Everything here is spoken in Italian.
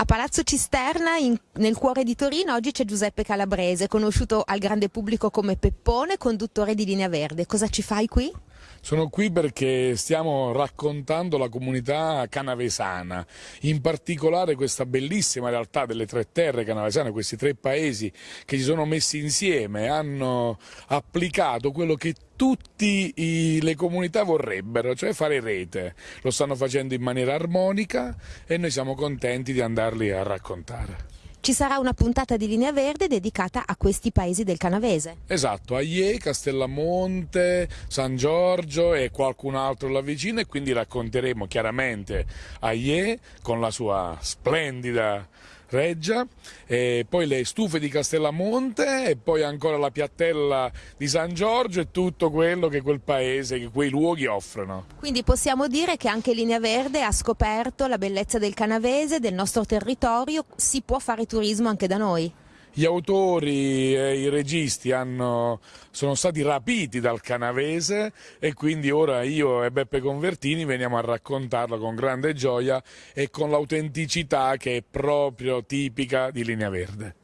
A Palazzo Cisterna, in, nel cuore di Torino, oggi c'è Giuseppe Calabrese, conosciuto al grande pubblico come Peppone, conduttore di Linea Verde. Cosa ci fai qui? Sono qui perché stiamo raccontando la comunità canavesana, in particolare questa bellissima realtà delle tre terre canavesane, questi tre paesi che si sono messi insieme, hanno applicato quello che tutte le comunità vorrebbero, cioè fare rete. Lo stanno facendo in maniera armonica e noi siamo contenti di andarli a raccontare. Ci sarà una puntata di Linea Verde dedicata a questi paesi del Canavese. Esatto, Aie, Castellamonte, San Giorgio e qualcun altro là vicino e quindi racconteremo chiaramente Aie con la sua splendida Reggia, poi le stufe di Castellamonte e poi ancora la piattella di San Giorgio e tutto quello che quel paese, che quei luoghi offrono. Quindi possiamo dire che anche Linea Verde ha scoperto la bellezza del canavese, del nostro territorio, si può fare turismo anche da noi gli autori e i registi hanno, sono stati rapiti dal canavese e quindi ora io e Beppe Convertini veniamo a raccontarlo con grande gioia e con l'autenticità che è proprio tipica di Linea Verde.